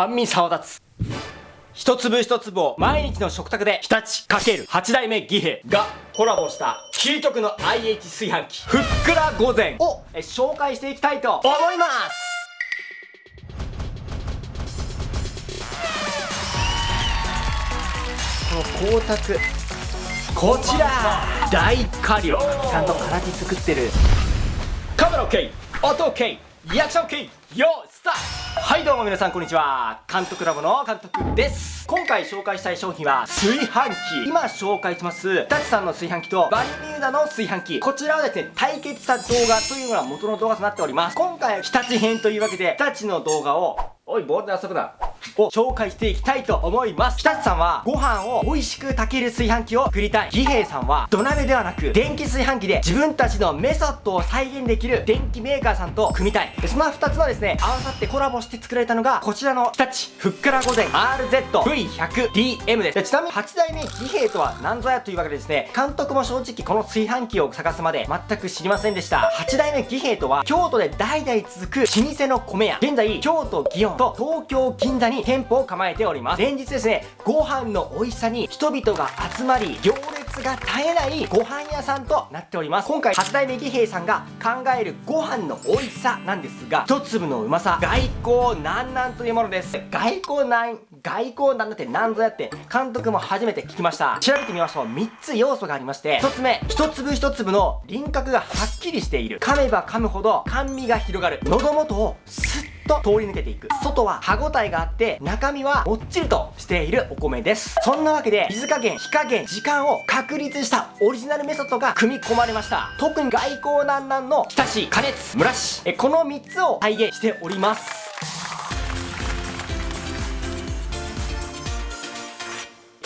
甘味沢立つ。一粒一粒を毎日の食卓で日立×八代目義兵がコラボした究極の IH 炊飯器ふっくら御膳。をえ紹介していきたいと思います。この光沢。こちら大火力ちゃんと空手作ってる。カメラ OK 音 OK リアクション OK よスタートはいどうも皆さんこんにちは。監督ラボの監督です。今回紹介したい商品は炊飯器。今紹介します日立さんの炊飯器とバルミューダの炊飯器。こちらはですね対決した動画というのが元の動画となっております。今回は日立編というわけで日立の動画をおいボールで遊ぶな。を紹介していきたいと思います。日立さんはご飯を美味しく炊ける炊飯器を作りたい。義兵さんは土鍋ではなく電気炊飯器で自分たちのメソッドを再現できる電気メーカーさんと組みたい。でその2つのですね合わさってコラボして作られたのがこちらの日立ふっから御膳 RZV100DM です。でちなみに8代目義兵とは何ぞやというわけでですね監督も正直この炊飯器を探すまで全く知りませんでした。8代目義兵とは京都で代々続く老舗の米屋。現在京都祇園と東京銀に店舗を構えております。連日ですねご飯の美味しさに人々が集まり行列が絶えないご飯屋さんとなっております。今回八代目義兵さんが考えるご飯の美味しさなんですが一粒のうまさ外交なんなんというものです。外交なん外交なんだって何ぞやって監督も初めて聞きました。調べてみましょう3つ要素がありまして1つ目一粒一粒の輪郭がはっきりしている。噛めば噛むほど甘味が広がる。喉元をスと通り抜けていく。外は歯ごたえがあって中身はもっちりとしているお米です。そんなわけで水加減火加減時間を確立したオリジナルメソッドが組み込まれました。特に外交難難の浸し加熱蒸らし。えこの3つを再現しております。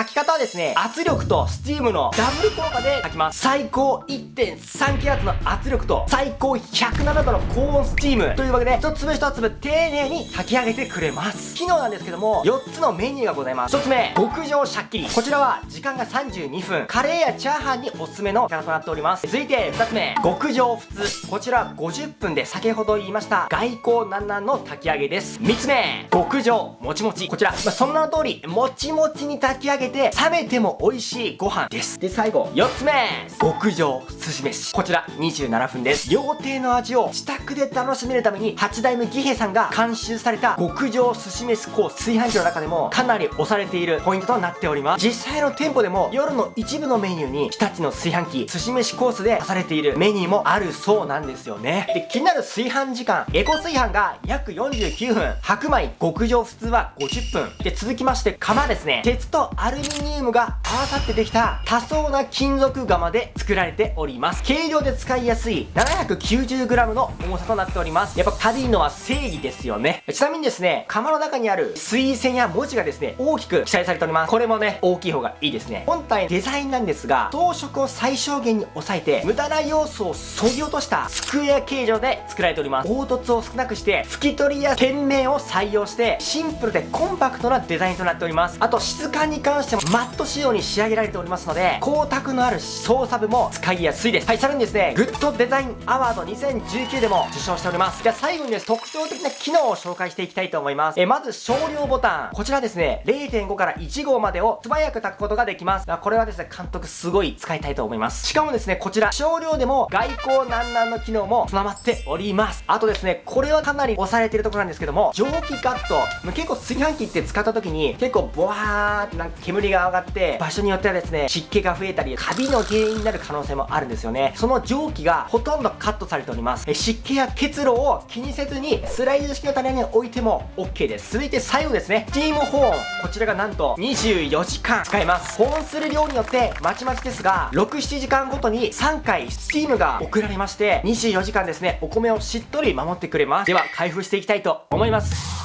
炊き方はですね、圧力とスチームのダブル効果で炊きます。最高1.3気圧の圧力と最高107度の高温スチームというわけで、一粒一粒丁寧に炊き上げてくれます。機能なんですけども、4つのメニューがございます。1つ目、極上シャッキリ。こちらは時間が32分、カレーやチャーハンにおすすめのキャラとなっております。続いて2つ目、極上普通。こちら50分で先ほど言いました外交南南の炊き上げです。3つ目、極上もちもち。こちら、まあ、その名の通り、もちもちに炊き上げて冷めても美味しいご飯です。で最後4つ目。極上寿司飯。こちら27分です。料亭の味を自宅で楽しめるために8代目義兵さんが監修された極上寿司飯コース炊飯器の中でもかなり押されているポイントとなっております。実際の店舗でも夜の一部のメニューに日立の炊飯器寿司飯コースで出されているメニューもあるそうなんですよね。で気になる炊飯時間エコ炊飯が約49分。白米極上普通は50分。で続きまして釜ですね。鉄とアルミニウムが合わさってできた多層な金属釜で作られております。軽量で使いやすい 790g の重さとなっております。やっぱ軽いのは正義ですよね。ちなみにですね釜の中にある水線や文字がですね大きく記載されております。これもね大きい方がいいですね。本体デザインなんですが装飾を最小限に抑えて無駄な要素を削ぎ落としたスクエア形状で作られております。凹凸を少なくして拭き取りや店名を採用してシンプルでコンパクトなデザインとなっております。あと質感に関してもマット仕様に仕上げられておりますので光沢のある操作部も使いやすいです。はいさらにですねグッドデザインアワード2019でも受賞しております。じゃあ最後にです。特徴的な機能を紹介していきたいと思います。えまず少量ボタン。こちらですね0.5から1号までを素早く炊くことができます。これはですね監督すごい使いたいと思います。しかもですねこちら少量でも外交南南の機能も備わっております。あとですねこれはかなり押されてるところなんですけども蒸気カット。結構炊飯器って使った時に結構ボワーってなんか煙が上がって場所によってはですね湿気が増えたりカビの原因になる可能性もあるんですよね。その蒸気がほとんどカットされております。湿気や結露を気にせずにスライド式の種に置いても OK です。続いて最後ですね。スチーム保温こちらがなんと24時間使えます。保温する量によってまちまちですが67時間ごとに3回スチームが送られまして24時間ですねお米をしっとり守ってくれます。では開封していきたいと思います。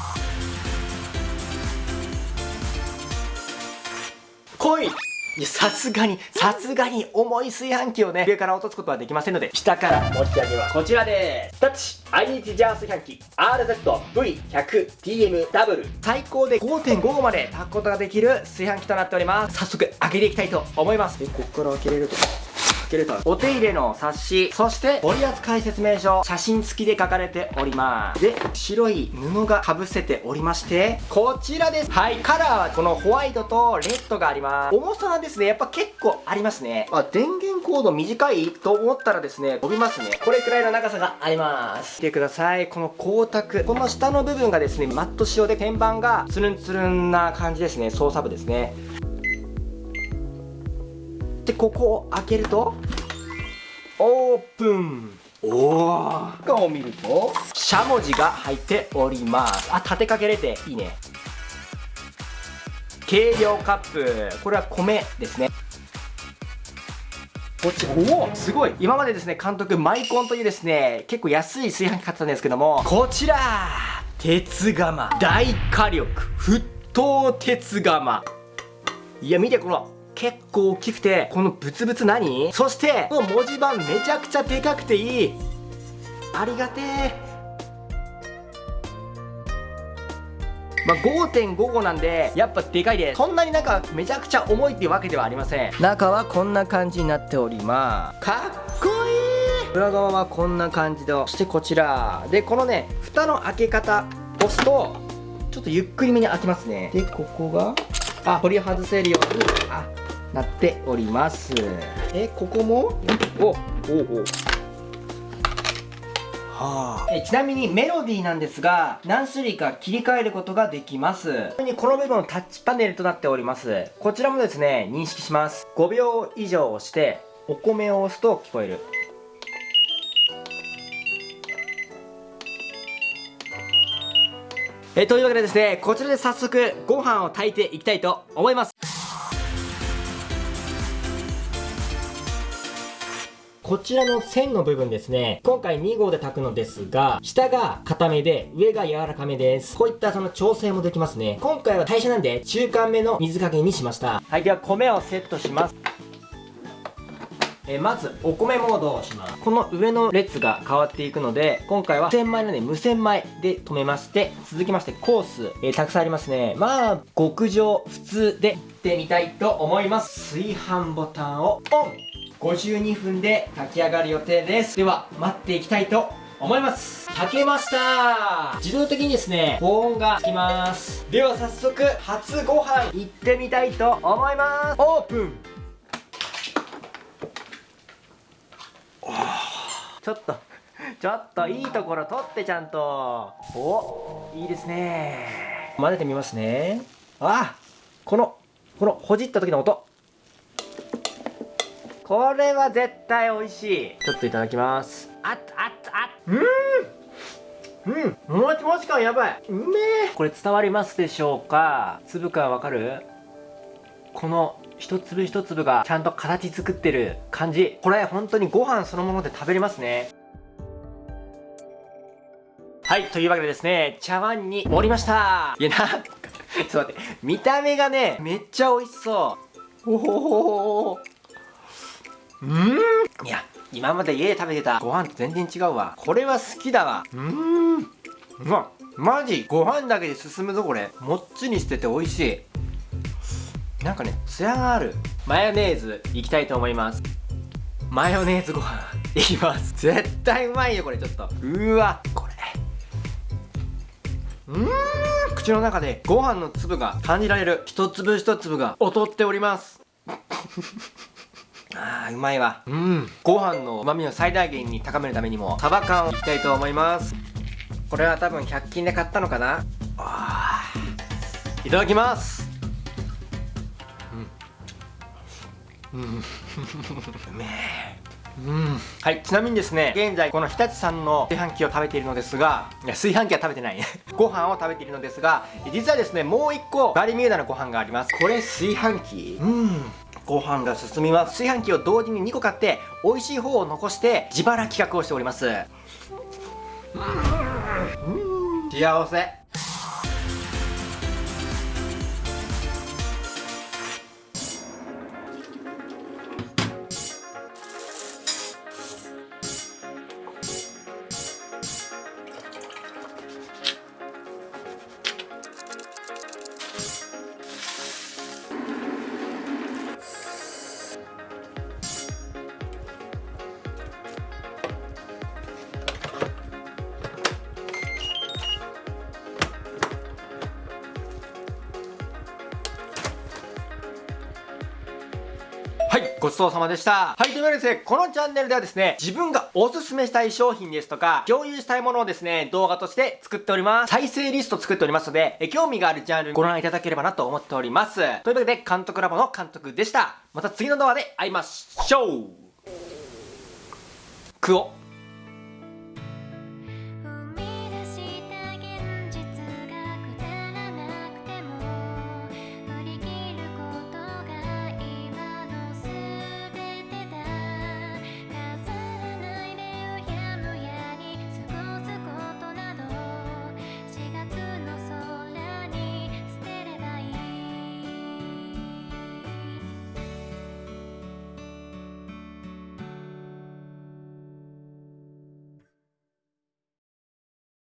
来いさすがに、さすがに重い炊飯器をね、上から落とすことはできませんので、下から持ち上げます。こちらでーす。タッチ IH ジャー炊飯器 RZV100TMW 最高で5.5まで炊くことができる炊飯器となっております。早速開けていきたいと思います。で、ここから開けれると。開けるとお手入れの冊子。そして取扱説明書。写真付きで書かれております。で白い布がかぶせておりましてこちらです。はいカラーはこのホワイトとレッドがあります。重さはですねやっぱ結構ありますね。あ電源コード短いと思ったらですね飛びますね。これくらいの長さがあります。見てください。この光沢。この下の部分がですねマット仕様で天板がつるんつるんな感じですね。操作部ですね。でここを開けるとオープン。おお中を見るとしゃもじが入っております。あ立てかけれていいね。計量カップ。これは米ですね。こっちおおすごい。今までですね監督マイコンというですね結構安い炊飯器買ってたんですけどもこちら鉄釜。大火力。沸騰鉄釜。いや見てこの結構大きくてこのブツブツ何？そしてこの文字盤めちゃくちゃでかくていい。ありがてえまあ、5.55なんでやっぱでかいです。そんなになんかめちゃくちゃ重いっていうわけではありません。中はこんな感じになっております。かっこいい。裏側はこんな感じでそしてこちら。でこのね蓋の開け方押すとちょっとゆっくりめに開きますね。でここがあ取り外せるように。あなっております。えここも？おおおはあ、えちなみにメロディーなんですが何種類か切り替えることができます。ちなみにこの部分タッチパネルとなっております。こちらもですね認識します。5秒以上押してお米を押すと聞こえる。えというわけでですねこちらで早速ご飯を炊いていきたいと思いますこちらの線の部分ですね、今回2号で炊くのですが、下が硬めで、上が柔らかめです。こういったその調整もできますね。今回は代謝なんで、中間目の水加減にしました。はい、では米をセットします。えまずお米モードをしますこの上の列が変わっていくので今回は無洗米ので無洗米で止めまして続きましてコース、えー、たくさんありますねまあ極上普通でいってみたいと思います炊飯ボタンをオン52分で炊き上がる予定です。では待っていきたいと思います。炊けました。自動的にですね保温がつきます。では早速初ご飯いってみたいと思います。オープン。ちょっとちょっといいところ取ってちゃんと。おいいですね。混ぜてみますね。あこのこのほじった時の音これは絶対美味しい。ちょっといただきます。あっあっあっ。うん。うん。もちもち感やばい。うめえ。これ伝わりますでしょうか？粒感わかる？この一粒一粒がちゃんと形作ってる感じ。これ本当にご飯そのもので食べれますね。はいというわけでですね茶碗に盛りました。いやなちょっと待って。見た目がねめっちゃ美味しそう。おほほほうん。いや今まで家で食べてたご飯と全然違うわ。これは好きだわ。うん。うわマジご飯だけで進むぞこれ。もっちりしてて美味しい。なんかねツヤがある。マヨネーズいきたいと思います。マヨネーズご飯。いきます。絶対うまいよこれちょっと。うわこれ。うん。口の中でご飯の粒が感じられる。一粒一粒が劣っております。あーうまいわ。うん。ご飯の旨味を最大限に高めるためにもサバ缶をいきたいと思います。これは多分100均で買ったのかな。あいただきます。うん。うん。うめえ。うん、はいちなみにですね現在この日立さんの炊飯器を食べているのですがいや炊飯器は食べてない。ご飯を食べているのですが実はですねもう1個バリミューダのご飯があります。これ炊飯器？うんご飯が進みます。炊飯器を同時に2個買って美味しい方を残して自腹企画をしております。うん。幸せごちそうさまでした。はい、というわけでですね、このチャンネルではですね、自分がおすすめしたい商品ですとか、共有したいものをですね、動画として作っております。再生リスト作っておりますので、え興味があるジャンルご覧いただければなと思っております。というわけで、監督ラボの監督でした。また次の動画で会いましょうクオ